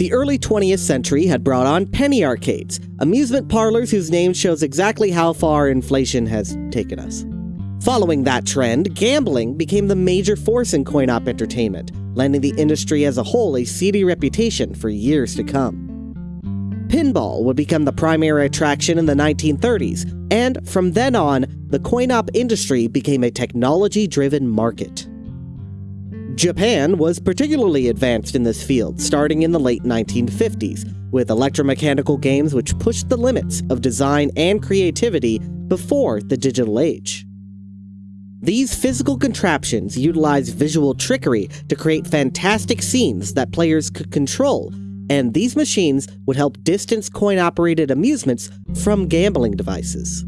The early 20th century had brought on penny arcades, amusement parlors whose name shows exactly how far inflation has taken us. Following that trend, gambling became the major force in coin op entertainment, lending the industry as a whole a seedy reputation for years to come. Pinball would become the primary attraction in the 1930s, and from then on, the coin op industry became a technology driven market. Japan was particularly advanced in this field starting in the late 1950s, with electromechanical games which pushed the limits of design and creativity before the digital age. These physical contraptions utilized visual trickery to create fantastic scenes that players could control, and these machines would help distance coin operated amusements from gambling devices.